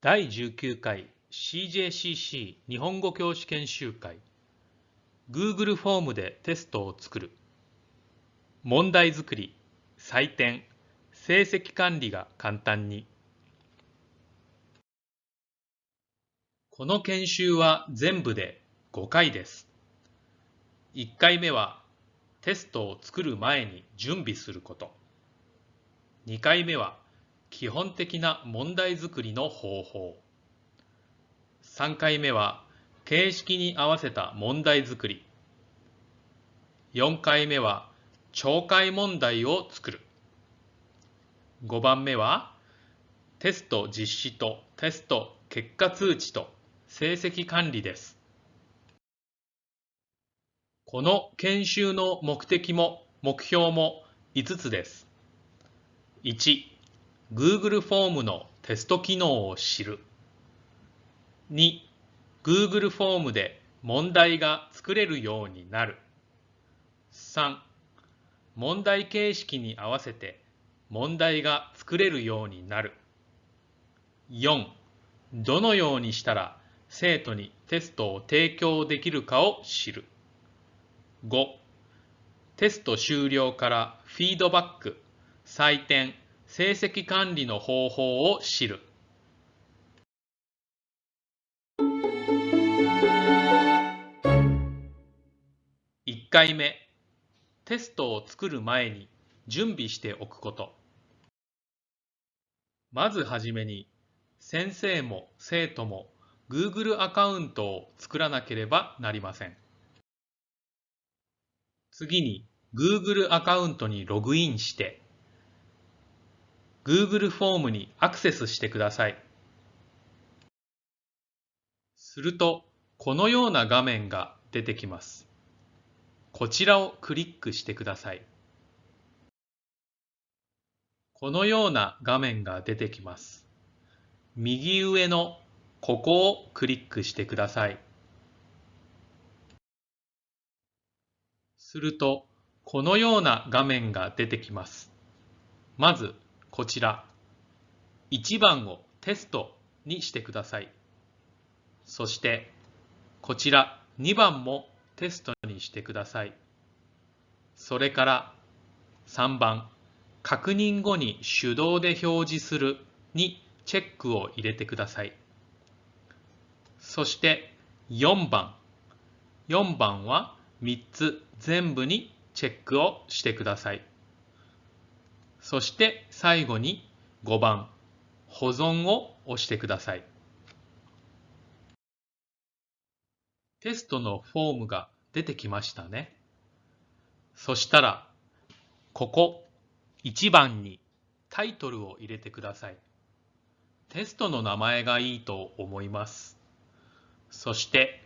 第19回 CJCC 日本語教師研修会。Google フォームでテストを作る。問題作り採点成績管理が簡単に。この研修は全部で5回です。1回目はテストを作る前に準備すること。2回目は基本的な問題作りの方法。3回目は形式に合わせた問題作り。4回目は懲戒問題を作る。5番目はテスト実施とテスト結果通知と。成績管理ですこの研修の目的も目標も5つです1 Google フォームのテスト機能を知る。2、Google フォームで問題が作れるようになる。3、問題形式に合わせて問題が作れるようになる。4、どのようにしたら生徒にテストを提供できるかを知る。5、テスト終了からフィードバック、採点、成績管理の方法を知る。1回目、テストを作る前に準備しておくこと。まずはじめに、先生も生徒も Google アカウントを作らなければなりません。次に Google アカウントにログインして Google フォームにアクセスしてください。すると、このような画面が出てきます。こちらをクリックしてください。このような画面が出てきます。右上のここをクリックしてください。すると、このような画面が出てきます。まず、こちら1番をテストにしてください。そしてこちら2番もテストにしてください。それから3番確認後に手動で表示するにチェックを入れてください。そして4番4番は3つ全部にチェックをしてください。そして最後に5番保存を押してください。テストのフォームが出てきましたね。そしたら、ここ1番にタイトルを入れてください。テストの名前がいいと思います。そして、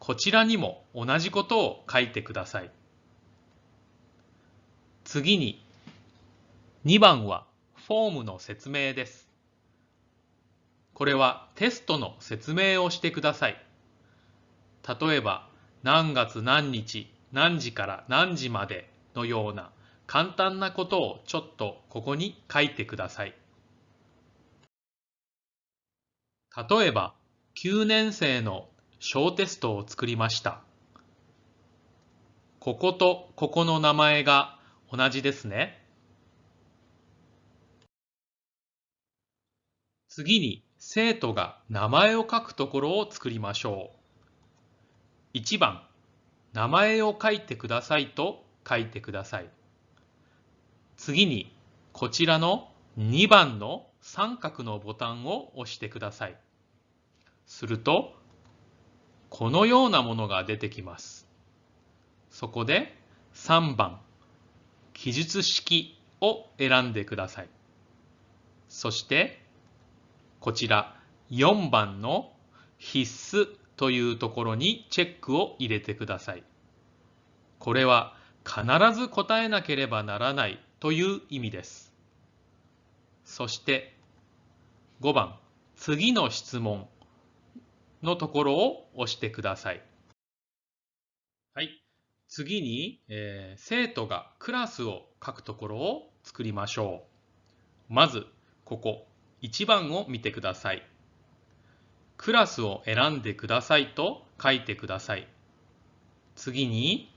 こちらにも同じことを書いてください。次に2番はフォームの説明です。これはテストの説明をしてください。例えば何月何日何時から何時までのような簡単なことをちょっとここに書いてください。例えば9年生の小テストを作りました。こことここの名前が同じですね。次に生徒が名前を書くところを作りましょう。1番、名前を書いてくださいと書いてください。次にこちらの2番の三角のボタンを押してください。すると、このようなものが出てきます。そこで3番、記述式を選んでください。そしてこちら4番の必須というところにチェックを入れてください。これは必ず答えなければならないという意味です。そして5番次の質問のところを押してください。はい。次に、えー、生徒がクラスを書くところを作りましょう。まず、ここ、1番を見てください。クラスを選んでくださいと書いてください。次に、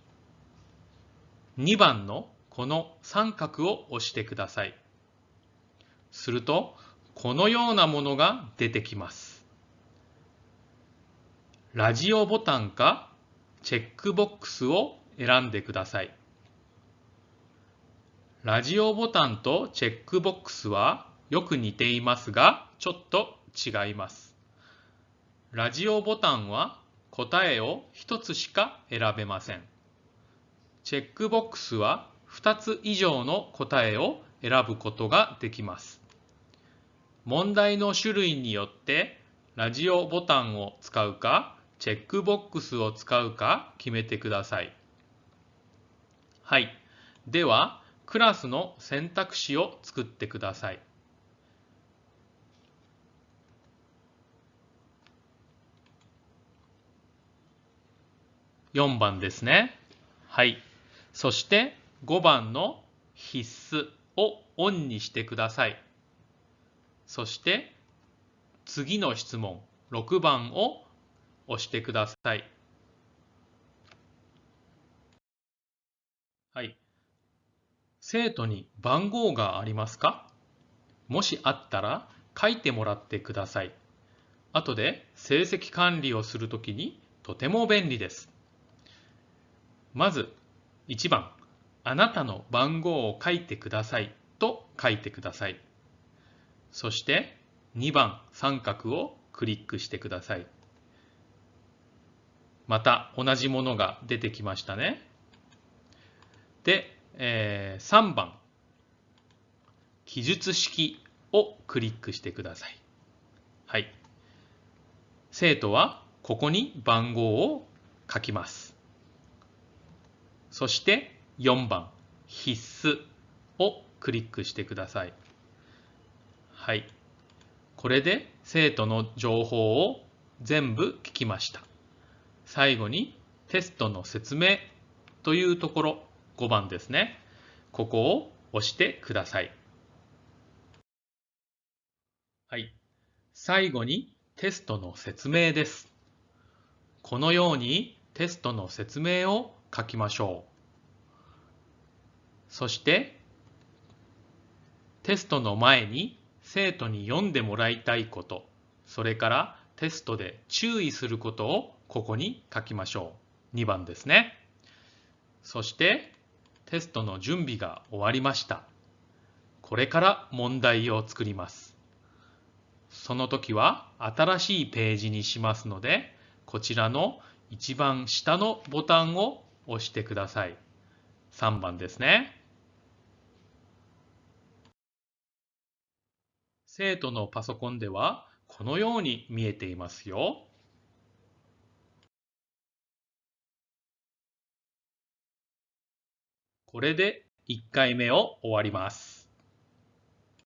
2番のこの三角を押してください。すると、このようなものが出てきます。ラジオボタンかチェックボックスを選んでください。ラジオボタンとチェックボックスはよく似ていますが、ちょっと違います。ラジオボタンは答えを1つしか選べません。チェックボックスは2つ以上の答えを選ぶことができます。問題の種類によってラジオボタンを使うかチェックボックスを使うか決めてください。はい。では、クラスの選択肢を作ってください。4番ですね。はい。そして5番の必須をオンにしてください。そして次の質問6番を押してください。はい。生徒に番号がありますか？もしあったら書いてもらってください。後で成績管理をするときにとても便利です。まず1番、あなたの番号を書いてくださいと書いてください。そして2番三角をクリックしてください。また同じものが出てきましたね。で、えー、3番記述式をクリックしてください。はい。生徒はここに番号を書きます。そして4番必須をクリックしてください。はい。これで生徒の情報を全部聞きました。最後にテストの説明というところ5番ですね。ここを押してください。はい。最後にテストの説明です。このようにテストの説明を書きましょう。そしてテストの前に生徒に読んでもらいたいこと、それからテストで注意することをここに書きましょう。2番ですね。そしてテストの準備が終わりました。これから問題を作ります。その時は新しいページにしますので、こちらの一番下のボタンを押してください。3番ですね。生徒のパソコンではこのように見えていますよ。これで1回目を終わります。